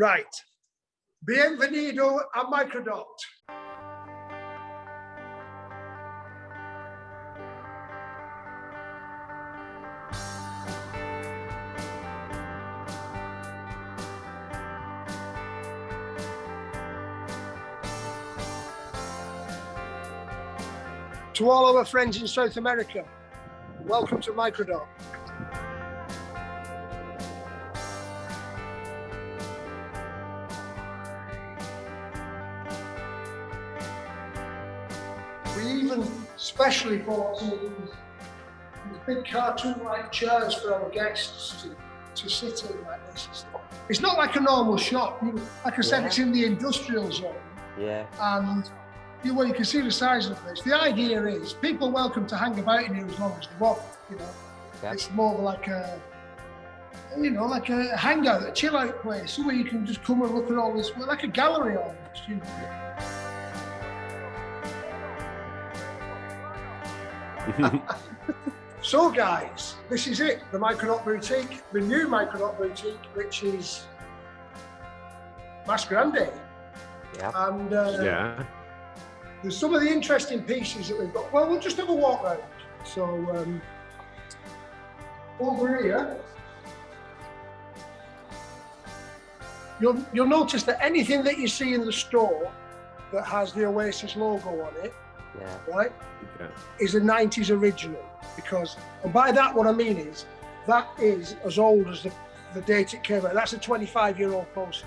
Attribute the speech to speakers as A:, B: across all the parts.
A: Right. Bienvenido a Microdot. To all our friends in South America, welcome to Microdot. We even specially bought some of these, these big cartoon-like chairs for our guests to, to sit in like this. It's not like a normal shop. You, like I said,
B: Yeah.
A: it's in the industrial zone
B: Yeah.
A: and you, well, you can see the size of the place. The idea is people are welcome to hang about in here as long as they want. You know,
B: Yeah.
A: it's more like a, you know, like a hangout, a chill out place, where you can just come and look at all this, well, like a gallery almost. You know. So, guys, this is it, the Microdot Boutique, the new Microdot Boutique, which is Mas Grande.
B: yeah.
A: And uh,
C: Yeah.
A: there's some of the interesting pieces that we've got. Well, we'll just have a walk round. So, um, over here, you'll, you'll notice that anything that you see in the store that has the Oasis logo on it,
B: Yeah.
A: right,
C: yeah.
A: is a 90s original. Because, and by that, what I mean is, that is as old as the, the date it came out. That's a 25 year old poster.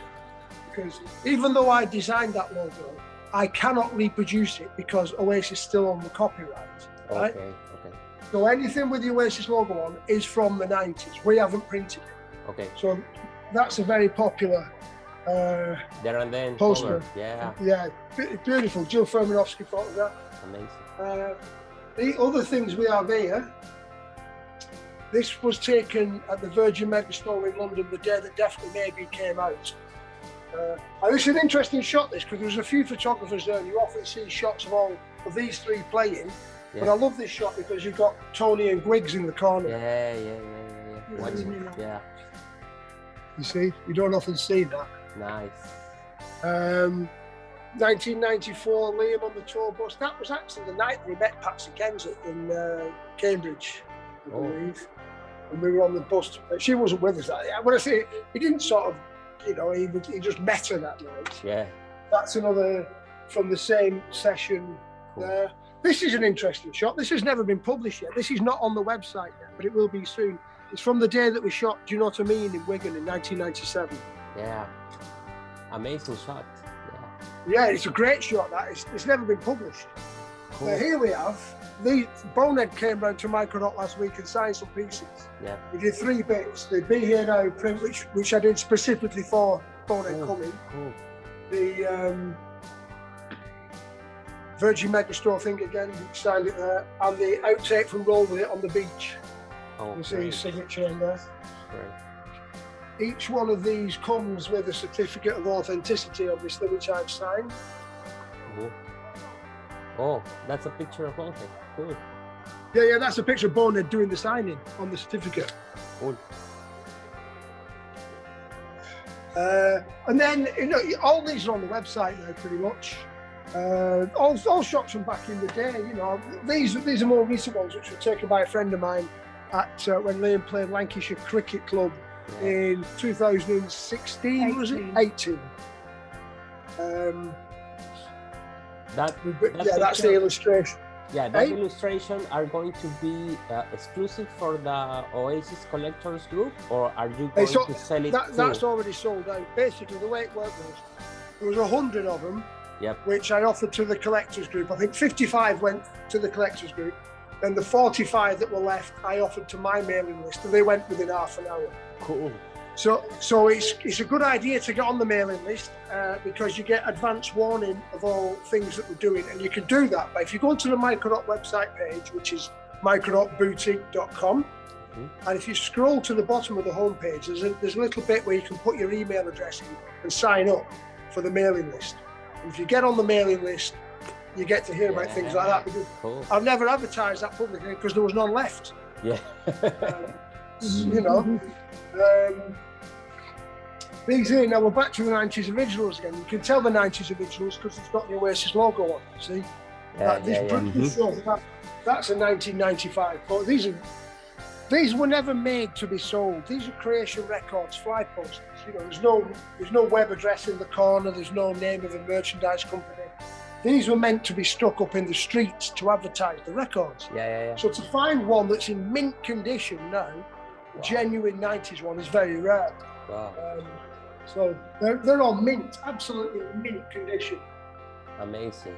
A: Because even though I designed that logo, I cannot reproduce it because Oasis is still own the copyright. Right?
B: Okay. Okay.
A: So anything with the Oasis logo on is from the 90s. We haven't printed it.
B: Okay.
A: So that's a very popular, uh,
B: There and then.
A: Poster.
B: cover. Yeah.
A: yeah, b- beautiful Jill Furmanovsky photograph.
B: Amazing.
A: Uh, the other things we have here, this was taken at the Virgin Megastore in London the day that Definitely Maybe came out. Uh, and it's an interesting shot, this, because there's a few photographers there. and You often see shots of all of these three playing. But I love this shot because you've got Tony and Guigs in the corner.
B: Yeah. Yeah. Yeah. Yeah. yeah. Watch it. Yeah.
A: You see, you don't often see that.
B: Nice.
A: Um, 1994, Liam on the tour bus. That was actually the night we met Patsy Kensit in uh, Cambridge, I
B: Oh.
A: believe. And we were on the bus. She wasn't with us that night. When I say he didn't sort of, you know, he, he just met her that night.
B: Yeah.
A: That's another from the same session
B: Cool.
A: there. This is an interesting shot. This has never been published yet. This is not on the website yet, but it will be soon. It's from the day that we shot Do You Know What I Mean in Wigan in 1997.
B: Yeah. Amazing shot. Yeah.
A: It's a great shot. That it's, it's never been published.
B: Cool.
A: But here we have the Bonehead came round to Microdot last week and signed some pieces.
B: Yeah.
A: We did three bits: the Be Here Now print, which which I did specifically for Bonehead
B: Cool.
A: coming.
B: Cool.
A: The um, Virgin Megastore thing again, signed it there, and the outtake from Roll With It on the beach.
B: Oh,
A: You see his signature in there.
B: great.
A: Each one of these comes with a certificate of authenticity, obviously, which I've signed.
B: Cool. Oh, that's a picture of Bonehead. Cool.
A: Yeah, yeah, that's a picture of Bonehead doing the signing on the certificate.
B: Cool.
A: Uh, and then, you know, all these are on the website now, pretty much. Uh, all, all shots from back in the day, you know. These these are more recent ones, which were taken by a friend of mine at uh, when Liam played Lancashire Cricket Club. In 2016, was it? 18. Um,
B: That.
A: but
B: That
A: yeah, that's the illustration.
B: Yeah, that
A: Hey.
B: illustration are going to be uh, exclusive for the Oasis collectors group, or are you going
A: so
B: to sell it
A: That,
B: too?
A: that's already sold out. Basically, the way it worked was there was a hundred of them,
B: Yep.
A: which I offered to the collectors group. I think 55 went to the collectors group. Then the 45 that were left, I offered to my mailing list, and they went within half an hour.
B: Cool.
A: So, so it's it's a good idea to get on the mailing list uh, because you get advance warning of all things that we're doing, and you can do that. But if you go onto the Microdot website page, which is microdotboutique.com,
B: Mhm.
A: and if you scroll to the bottom of the homepage, there's a, there's a little bit where you can put your email address in and sign up for the mailing list. And if you get on the mailing list, you get to hear about things like that. Because
B: Cool.
A: I've never advertised that publicly because there was none left.
B: Yeah.
A: Um, you know. Um, These here, now we're back to the 90s originals again. You can tell the 90s originals because it's got the Oasis logo on see?
B: Yeah,
A: That- this
B: yeah, yeah.
A: British show, that- that's a 1995. But these are these were never made to be sold. These are Creation Records fly posters. You know, there's no there's no web address in the corner. There's no name of a merchandise company. These were meant to be stuck up in the streets to advertise the records.
B: Yeah, yeah, yeah.
A: So to find one that's in mint condition now, a genuine 90s one, is very rare.
B: Wow,
A: Um, so they're, they're all mint, absolutely mint condition.
B: amazing.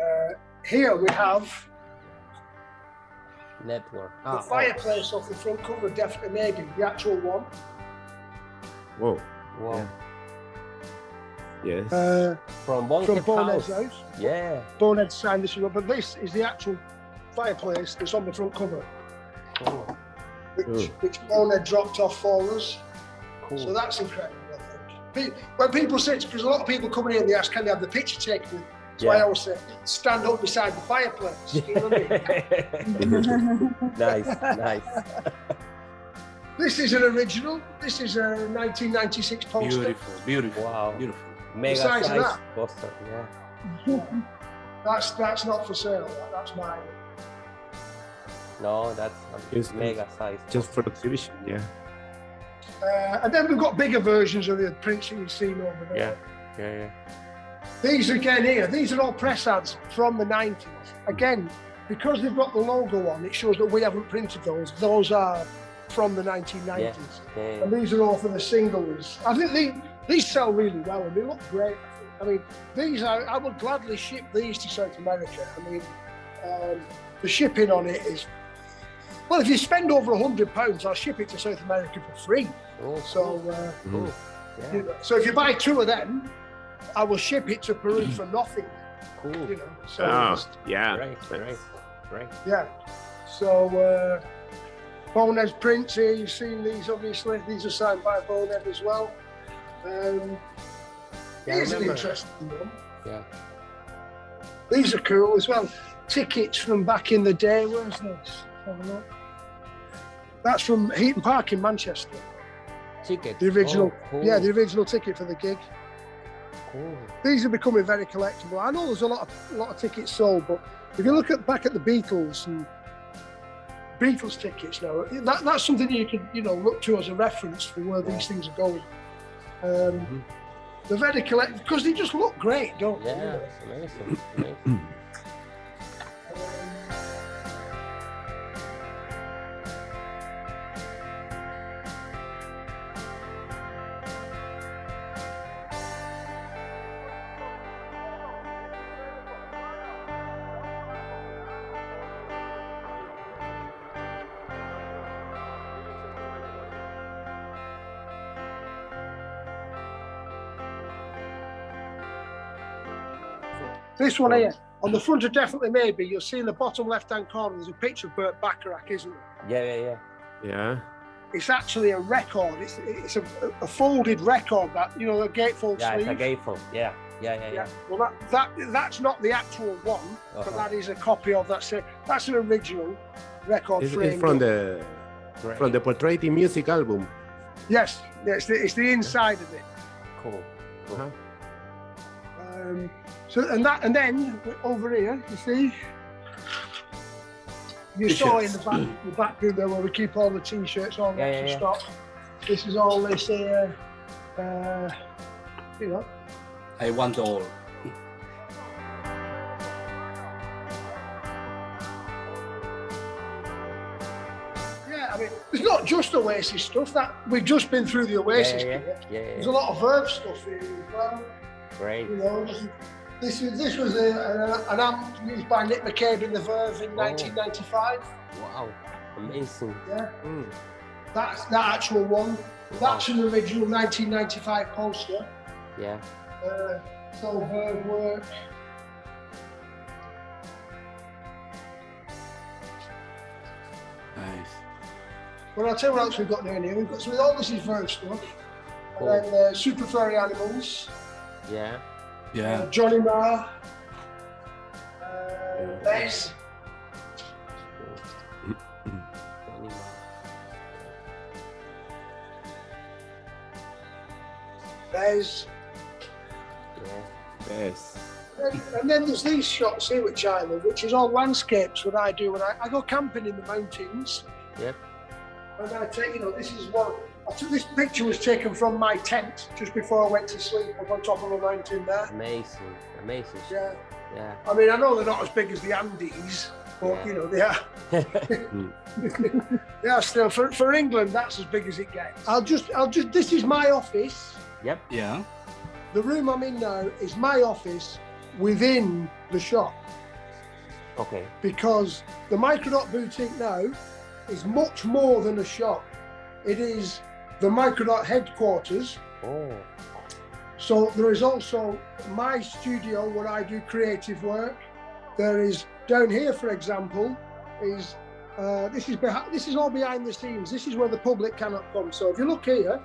A: Uh, here we have
B: Network.
A: the
B: Ah, oh,
A: fireplace off the front cover, definitely maybe the actual one.
C: Whoa.
B: wow.
C: Yes.
A: Uh,
B: From
A: from
B: Bonehead
A: Bonehead's
B: House.
A: house.
B: Yeah.
A: Bonehead signed this one, but this is the actual fireplace that's on the front cover,
B: Cool.
A: which,
C: Cool.
A: which Bonehead dropped off for us.
B: Cool.
A: So that's incredible, I think. When people say, because a lot of people come in here and they ask, can they have the picture taken? So I always say, stand up beside the fireplace. You know what I mean?
B: nice, nice.
A: This is an original. This is a 1996 poster.
D: Beautiful, beautiful,
B: Wow.
D: beautiful.
B: Mega
A: size
B: size,
A: that?
B: poster. Yeah.
A: That's that's not for sale. that- That's mine.
B: No, that's a
C: Yes,
B: mega size.
C: Just for exhibition, yeah.
A: Uh, and then we've got bigger versions of the prints that you've seen over there.
B: Yeah. Yeah, yeah.
A: These again here, these are all press ads from the 90s. Again, because they've got the logo on, it shows that we haven't printed those. Those are from the 1990s.
B: Yeah, yeah,
A: And these are all for the singles. I think they, these sell really well and they look great. I. I mean, these are, I would gladly ship these to South America. I mean, um, the shipping on it is, well, if you spend over a hundred pounds, I'll ship it to South America for free.
B: Oh,
A: So, uh,
B: cool.
A: you know, so if you buy two of them, I will ship it to Peru for nothing. You
B: cool.
A: know, so
C: Oh,
A: just-
C: yeah.
B: Great, great, great.
A: yeah. So uh, Bonehead's prints here. You've seen these, obviously. These are signed by Bonehead as well. Um,
B: Yeah,
A: here's an interesting one.
B: Yeah.
A: These are cool as well. Tickets from back in the day. Where's this? Have a look. That's from Heaton Park in Manchester.
B: Ticket.
A: The original,
B: Oh, cool.
A: yeah, the original ticket for the gig.
B: cool.
A: These are becoming very collectible. I know there's a lot of a lot of tickets sold, but if you look at back at the Beatles and Beatles tickets now, that, that's something you could you know look to as a reference for where these things are going. Um,
B: Mhm.
A: They're very collect because they just look great, don't they?
B: Yeah, it's amazing. amazing.
A: This one here, on the front of Definitely Maybe, you'll see in the bottom left-hand corner, there's a picture of Burt Bacharach, isn't there?
B: Yeah, yeah, yeah.
C: Yeah.
A: It's actually a record. It's, it's a, a folded record that, you know, a gatefold
B: Yeah, it's a gatefold. Yeah, yeah, yeah,
A: Yeah.
B: yeah.
A: Well, that, that that's not the actual one, but
B: Uh-huh.
A: that is a copy of that. So that's an original record
C: It's,
A: frame.
C: it's from the
B: Great.
C: from the Portrait in Music album.
A: Yes, yeah, it's the, it's the inside of it.
B: Cool. cool.
C: Uh-huh.
A: Um, so and that and then over here, you see, you saw in the back the back room there where we keep all the t-shirts, all the
B: Yeah, yeah,
A: extra
B: yeah.
A: stock. This is all this here. Uh, you know,
D: I want all.
A: yeah. I mean, it's not just Oasis stuff. That we've just been through the
B: Yeah,
A: Oasis.
B: yeah, yeah.
A: kit.
B: yeah, yeah,
A: There's a lot of Verve stuff here as well.
B: Great.
A: You know, this is this was a, a, an amp used by Nick McCabe in the Verve in
B: Oh.
A: 1995.
B: Wow. Amazing.
A: Yeah,
C: Mm.
A: that's that actual one. That's an original 1995 poster.
B: Yeah.
A: Uh, so Verve work.
D: Nice.
A: Well, I'll tell you what else we've got down here. We've got some all this is Verve stuff.
B: Cool.
A: And then uh, Super Furry Animals,
B: Yeah.
D: Yeah.
A: Uh, Johnny Marr. Uh, bass.
B: Yeah.
A: And, and then there's these shots here which I love, which is all landscapes. What I do when I, I go camping in the mountains.
B: Yep.
A: And I take, you know, this is one. I took. This picture was taken from my tent just before I went to sleep up on top of a mountain there.
B: Amazing. Amazing.
A: Yeah.
B: Yeah.
A: I mean, I know they're not as big as the Andes, but
B: Yeah.
A: you know they are. they are still for, for England. That's as big as it gets. I'll just, I'll just. This is my office.
B: yep.
D: Yeah.
A: The room I'm in now is my office within the shop
B: Okay.
A: because the Microdot boutique now is much more than a shop. It is the Microdot headquarters.
B: Oh.
A: So there is also my studio where I do creative work. There is down here, for example, is uh, this is behind, this is all behind the scenes. This is where the public cannot come. So if you look here,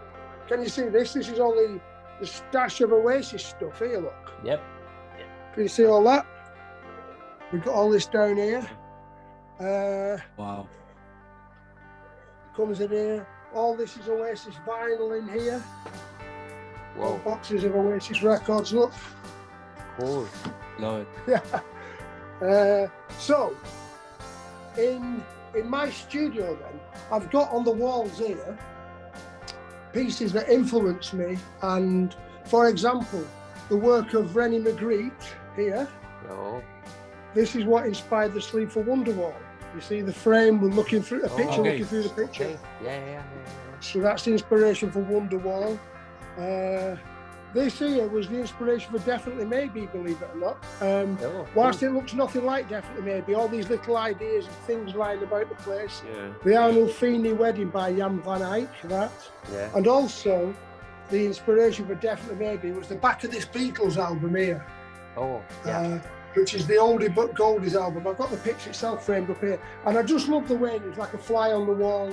A: can you see this? This is all the, the stash of Oasis stuff. Here, look.
B: Yep.
A: Can you see all that? We've got all this down here. Uh,
D: Wow.
A: comes in here. All this is Oasis vinyl in here. All
B: Whoa.
A: boxes of Oasis records. Look.
B: Cool.
D: Love it.
A: Yeah. Uh, so, in in my studio, then I've got on the walls here pieces that influence me, and for example, the work of René Magritte here.
B: Oh.
A: This is what inspired the Sleep for Wonderwall. You see the frame. We're looking through a
B: Oh,
A: picture,
D: okay.
A: looking through the picture.
B: Okay. Yeah. Yeah. yeah, yeah.
A: So that's the inspiration for Wonderwall. Uh, this here was the inspiration for Definitely Maybe, believe it or not. Um,
B: Oh,
A: Whilst
B: cool.
A: it looks nothing like Definitely Maybe, all these little ideas and things lying about the place.
C: Yeah.
A: The Arnolfini Wedding by Jan van Eyck, that.
B: Yeah.
A: And also, the inspiration for Definitely Maybe was the back of this Beatles album here,
B: Oh. Yeah.
A: uh, which is the Oldie But Goldies album. I've got the picture itself framed up here. And I just love the way it was like a fly on the wall.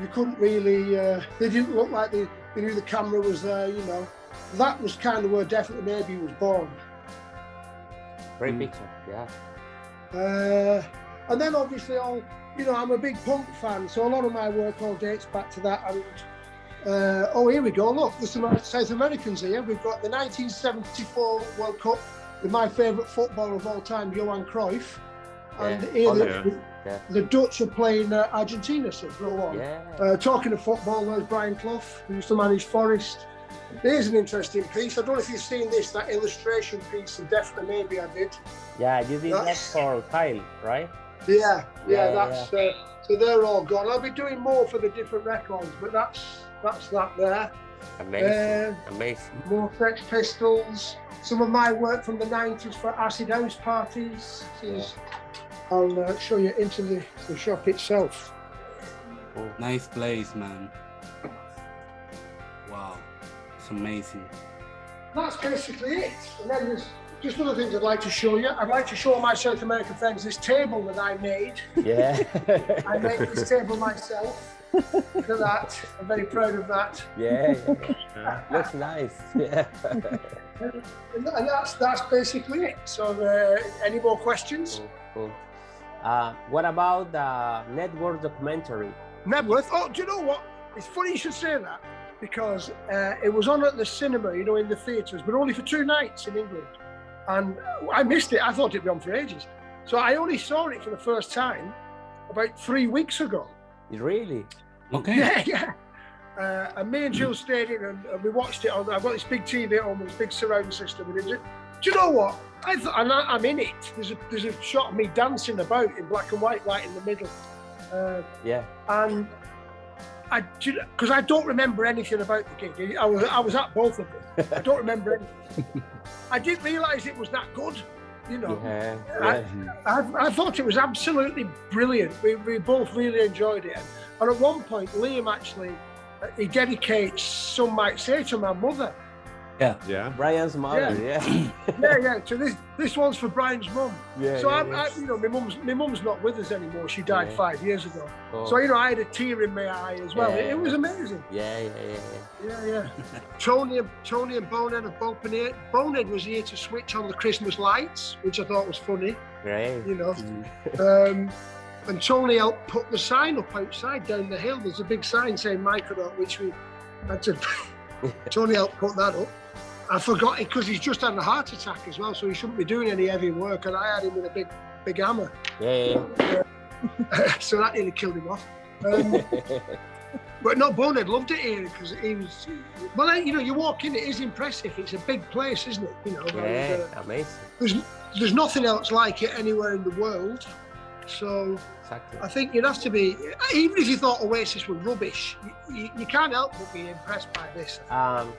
A: You couldn't really, uh, they didn't look like they, they knew the camera was there, you know. That was kind of where Definitely Maybe was born.
B: Great
D: Mm.
B: picture. Yeah.
A: Uh, and then obviously all, you know, I'm a big punk fan, so a lot of my work all dates back to that. And uh, oh, here we go. Look, there's some South Americans here. We've got the 1974 World Cup with my favourite footballer of all time, Johan Cruyff. And
B: Yeah.
A: here
B: Oh,
A: the,
C: yeah.
A: The Dutch are playing uh, Argentina, so go on.
B: Yeah.
A: Uh, talking of football, there's Brian Clough, who used to manage Forest. Here's an interesting piece. I don't know if you've seen this, that illustration piece, and definitely maybe I did.
B: Yeah. You did that
A: That's-
B: for Kyle, right?
A: Yeah, yeah,
B: Yeah,
A: that's uh, so they're all gone. I'll be doing more for the different records, but that's that's that there.
B: Amazing.
A: Uh,
B: Amazing.
A: more Sex Pistols. Some of my work from the '90s for acid house parties. This is- I'll uh, show you into the, the shop itself.
B: Cool.
D: Nice place, man. Wow. It's amazing.
A: That's basically it. And then there's just other things I'd like to show you. I'd like to show my South American friends this table that I made.
B: Yeah.
A: I made this table myself. Look at that. I'm very proud of that.
B: yeah, yeah, yeah.
C: Yeah.
B: Looks nice. Yeah.
A: And, and that's that's basically it. So, uh, any more questions?
B: cool, cool. Uh, what about the network documentary?
A: Knebworth. Oh, do you know what? It's funny you should say that because uh, it was on at the cinema, you know, in the theatres, but only for two nights in England. And I missed it. I thought it'd be on for ages. So I only saw it for the first time about three weeks ago.
B: Really?
D: Okay.
A: Yeah, yeah. Uh, and me and Jill stayed in and, and we watched it on. I've got this big TV at home, this big surround system. And it, do you know what? I th- and I, I'm in it. There's a there's a shot of me dancing about in black and white, right in the middle. Uh,
B: Yeah.
A: and I because I don't remember anything about the gig. I was I was at both of them. I don't remember anything. I didn't realise it was that good. You know,
B: Yeah.
A: I-
B: yeah.
A: I, I thought it was absolutely brilliant. We, we both really enjoyed it. And at one point, Liam actually he dedicates, some might say, to my mother.
C: Yeah.
B: Yeah brian's mother. Yeah.
A: Yeah, yeah. yeah. So this this one's for Brian's mum.
B: Yeah.
A: so
B: yeah,
A: I'm,
B: yeah.
A: I, you know, my mum's my mum's not with us anymore. She died
B: Yeah.
A: five years ago.
B: Oh,
A: So you know, I had a tear in my eye as well. It,
B: Yeah.
A: it was amazing.
B: yeah, yeah, yeah, yeah.
A: Yeah, yeah. Tony and Tony and Bonehead have both been here. Bonehead was here to switch on the Christmas lights, which I thought was funny.
B: Great.
A: You know,
D: Mm.
A: um, and Tony helped put the sign up outside down the hill. There's a big sign saying Microdot, which we had to Tony helped put that up. I forgot it because he's just had a heart attack as well, so he shouldn't be doing any heavy work. And I had him with a big, big hammer,
B: Yeah, yeah,
A: so that nearly killed him off. Um, but no, Bonehead loved it here because he was. Well, you know, you walk in, it is impressive. It's a big place, isn't it? You know, and, uh,
B: yeah, amazing.
A: there's there's nothing else like it anywhere in the world. So
B: Exactly.
A: I think you'd have to be, even if you thought Oasis were rubbish, you, you, you can't help but be impressed by this.
B: Um,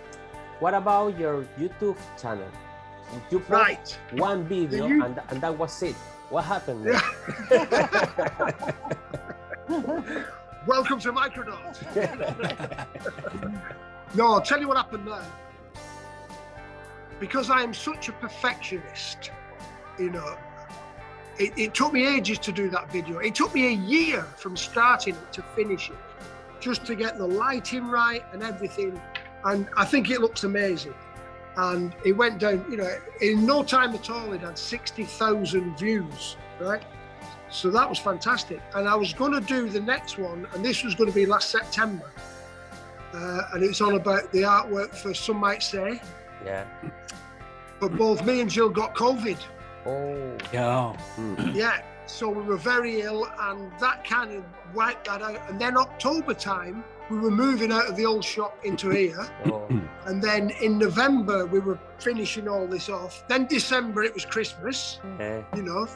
B: what about your YouTube channel? You put
A: Right.
B: one video
A: you-
B: and, and that was it. What happened? there?
A: Welcome to Microdot. No, I'll tell you what happened there. Because I am such a perfectionist, you know, it, it took me ages to do that video. It took me a year from starting it to finish it, just to get the lighting right and everything. And I think it looks amazing. And it went down, you know, in no time at all, it had 60,000 views, right? So that was fantastic. And I was going to do the next one, and this was going to be last September. Uh, and it's all about the artwork for Some Might Say.
B: yeah.
A: But both me and Jill got COVID.
B: Oh,
D: Yo.
A: Yeah. So we were very ill, and that kind of wiped that out. And then October time, we were moving out of the old shop into here.
B: oh.
A: And then in November, we were finishing all this off. Then December, it was Christmas,
B: yeah.
A: you know.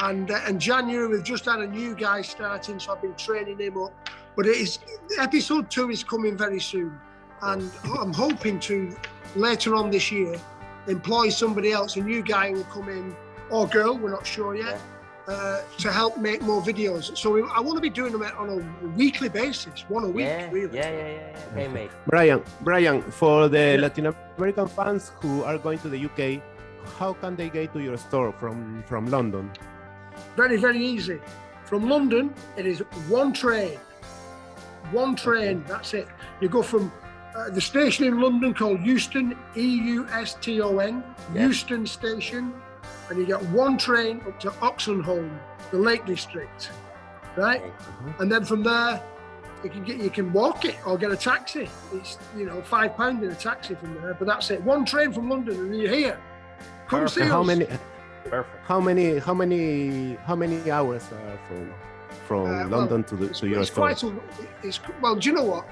A: And uh, and January, we've just had a new guy starting, so I've been training him up. But it is episode two is coming very soon, and I'm hoping to later on this year employ somebody else, a new guy will come in or girl, we're not sure yet, uh, to help make more videos. So we, I want to be doing them on a weekly basis, one a week,
B: Yeah,
A: really.
B: yeah, yeah, yeah, yeah. Okay, mate.
C: Brian, Brian, for the
A: Yeah.
C: Latin American fans who are going to the UK, how can they get to your store from from London?
A: Very, very easy. From London, it is one train. One train, that's it. You go from uh, the station in London called Euston, E U S T O N,
B: Yeah.
A: Euston Station, and you get one train up to Oxenholme, the Lake District, right?
B: Okay.
A: And then from there, you can get you can walk it or get a taxi. It's you know five pound in a taxi from there, but that's it. One train from London, and you're here. Come see
C: And how
A: us.
C: many
B: Perfect.
C: how many how many how many hours are from from
A: Uh, well,
C: London to the to your
A: it's quite a, it's well. Do you know what?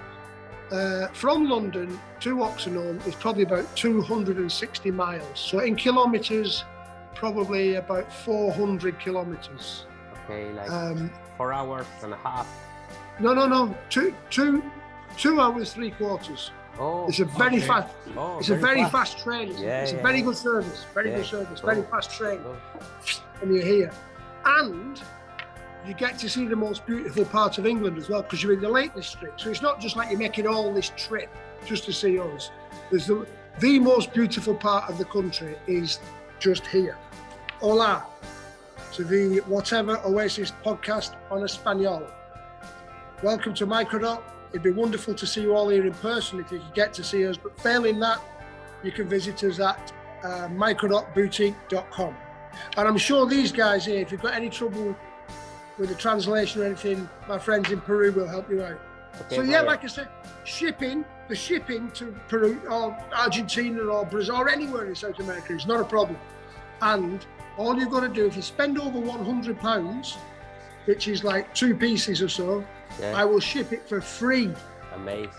A: Uh, from London to Oxenholme is probably about 260 miles. So in kilometres, probably about 400 kilometres.
B: Okay, like
A: Um,
B: four hours and a half.
A: no, no, no. Two, two, two hours three quarters.
B: Oh,
A: It's a very
D: okay.
A: fast.
B: oh,
A: It's a very fast train. It's,
B: Yeah,
A: it's a very
B: yeah.
A: good service. Very
B: Yeah.
A: good service. Very
B: Oh.
A: fast train.
B: Oh,
A: and you're here. And you get to see the most beautiful part of England as well, because you're in the Lake District. So it's not just like you're making all this trip just to see us. There's the, the most beautiful part of the country is just here. Hola to the whatever Oasis podcast on Espanol. Welcome to Microdot. It'd be wonderful to see you all here in person if you could get to see us. But failing that, you can visit us at uh, microdotboutique.com. And I'm sure these guys here, if you've got any trouble with the translation or anything, my friends in Peru will help you out.
B: Okay,
A: so yeah,
B: Brian.
A: like I said, shipping, the shipping to Peru or Argentina or Brazil or anywhere in South America is not a problem. And all you've got to do, if you spend over 100 pounds, which is like two pieces or so,
B: Yeah,
A: I will ship it for free.
B: amazing.